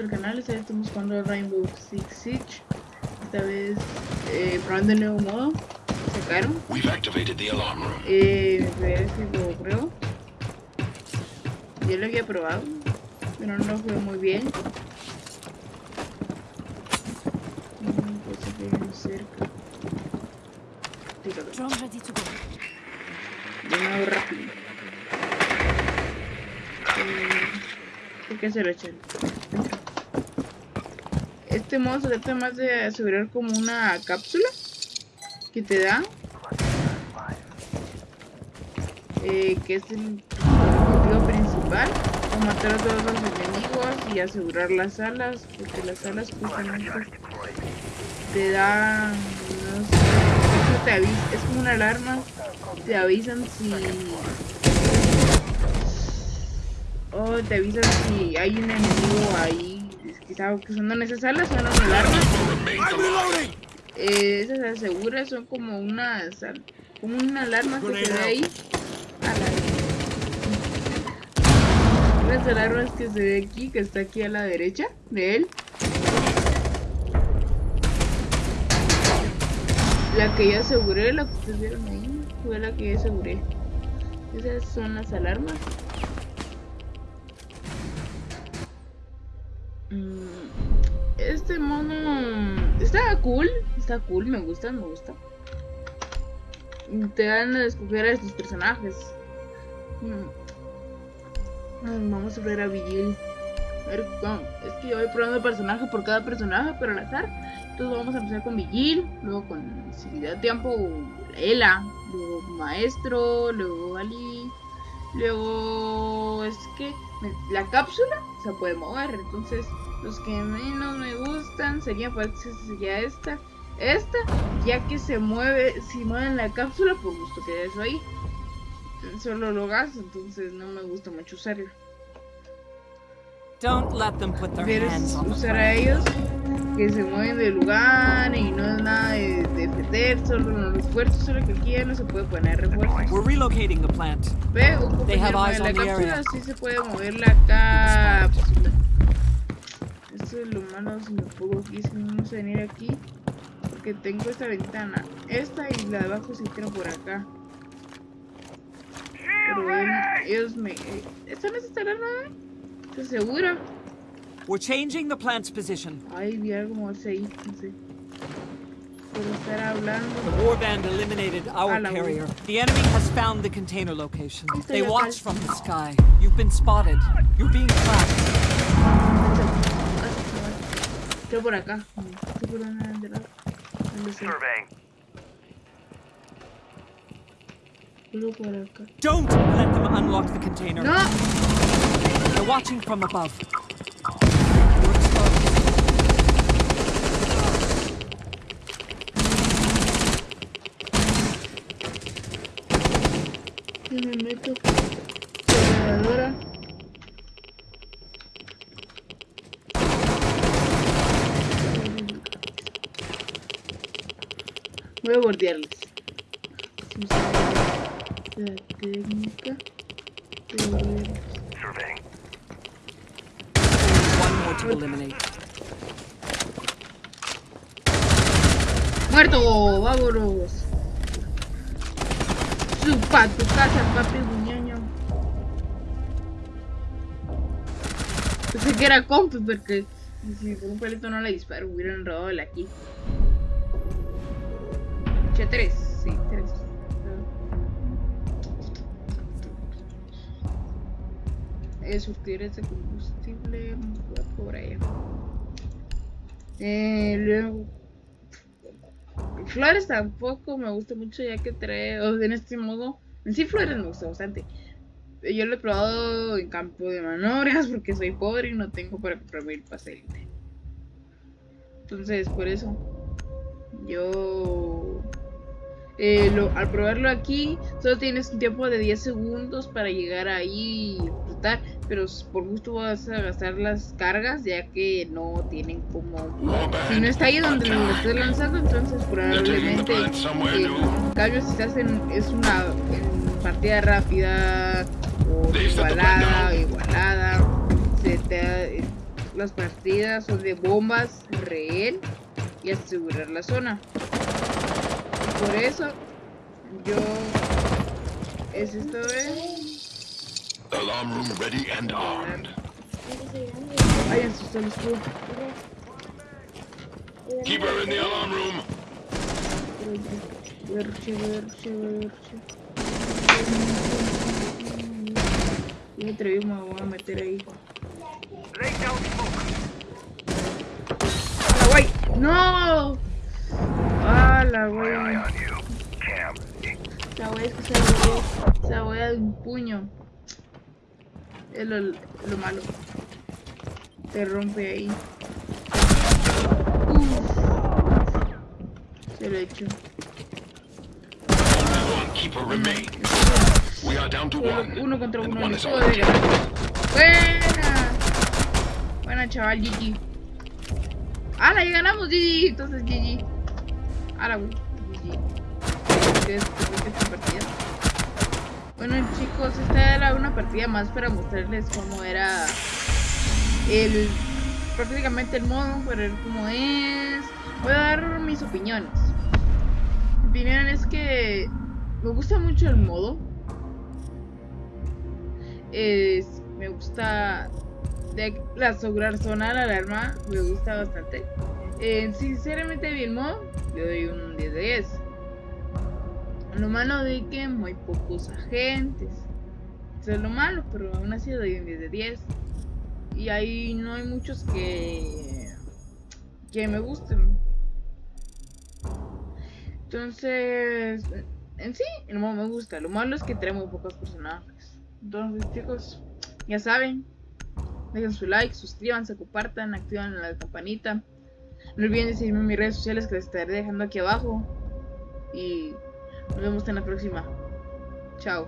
al canal, esta vez estamos jugando Rainbow Six Siege. Esta vez eh, probando el nuevo modo. Sacaron. We've activated the alarm room. Eh, parece que lo pruebo. Yo lo había probado, pero no lo jugué muy bien. Mm, Pues cerca. Nuevo rápido. Eh, ¿Por qué se lo echan? Este modo se trata más de asegurar como una cápsula que te da. eh, que es el objetivo principal. O matar a todos los enemigos y asegurar las alas. Porque las alas justamente te dan. No sé, eso te avisa, es como una alarma. Te avisan si Oh, te avisan si hay un enemigo ahí que está usando en esas salas, suena una alarma. Eh, esas aseguras son como unas como una alarma que se ve ahí. A la Las alarmas que se ve aquí, que está aquí a la derecha de él. La que yo aseguré, la que ustedes vieron ahí, fue la que yo aseguré. Esas son las alarmas. Este mono está cool, está cool, me gusta, me gusta. Te dan a escoger a estos personajes. Mm. Ay, Vamos a ver a Vigil. A ver, es que yo voy probando personaje por cada personaje, pero al azar. Entonces vamos a empezar con Vigil, luego con si da tiempo Ela, luego Maestro, luego Ali, luego es que la cápsula se puede mover, entonces los que menos me gustan serían pues sería esta, esta, ya que se mueve, si mueven la cápsula por gusto que eso ahí, solo lo gasto, entonces no me gusta mucho usarlo. Don't let them put their Quieres hands on the usar a ellos que se mueven de lugar y no es nada de de defender, solo los refuerzos, solo que aquí ya no se puede poner refuerzos. We're relocating the plant. Ve, They have eyes la cápsula, sí se puede mover la cápsula. Esto es lo malo si me pongo aquí, si no vamos a venir aquí. Porque tengo esta ventana, esta y la de abajo se entra por acá. Pero ven, ellos me... ¿Esta no es esta alarma? ¿Estás segura? We're changing the plant's position. Ay, vi algo más ahí, no sé. Por estar hablando. The warband eliminated our carrier. The enemy has found the container location. They watch from the sky. You've been spotted. You're being tracked. Estoy por acá. Estoy por una de las. ¿Dónde estoy? Solo por acá. Don't let them unlock the container. ¡No! They're watching from above. Si me meto. Cargadora. Voy a bordearles. La técnica. de eliminate. ¡Muerto! ¡Vámonos! ¡Supa tu casa, papi buñaño! Pensé que era compi porque si por un palito no le disparo, hubiera enredado el aquí. Che, tres, sí, tres. Eh, surtir ese combustible por ahí. Eh, luego Flores tampoco me gusta mucho ya que trae, o en este modo, en sí Flores me gusta bastante. Yo lo he probado en campo de maniobras porque soy pobre y no tengo para comprarme el pase Entonces, por eso, yo, eh, lo- al probarlo aquí, solo tienes un tiempo de 10 segundos para llegar ahí y disfrutar, pero por gusto vas a gastar las cargas ya que no tienen como si no está ahí donde lo estés lanzando, entonces probablemente eh, en cambio si estás en es una en partida rápida o igualada igualada se te las partidas son de bombas, rehén y asegurar la zona. Por eso yo es esto es Alarm room ready and armed. tú. Keep her in the alarm room. Yo me atreví, me voy a meter ahí. ¡Hala, güey! ¡No! ¡Hala, güey! La güey es que se la se la voy a dar un puño. Es lo, lo malo. Te rompe ahí. Uf. Se lo he hecho. Uno contra uno. Buena. Buena, chaval, GG. ¡Hala, ya ganamos, GG! Entonces, GG. ¡Hala, güey! GG. ¿Qué es, qué es esta partida? Bueno, chicos, esta era una partida más para mostrarles cómo era el... prácticamente el modo, para ver cómo es. Voy a dar mis opiniones. Mi opinión es que me gusta mucho el modo. Es, me gusta la asegurar zona la alarma, me gusta bastante. Eh, sinceramente bien modo, yo doy un 10 de 10. Lo malo de que muy pocos agentes. Eso es lo malo, pero aún así doy un 10 de 10. Y ahí no hay muchos que que me gusten. Entonces, en sí, el modo me gusta. Lo malo es que trae muy pocos personajes. Entonces, chicos, ya saben. Dejen su like, suscríbanse, compartan, activan la campanita. No olviden de seguirme en mis redes sociales que les estaré dejando aquí abajo. Y nos vemos en la próxima. Chao.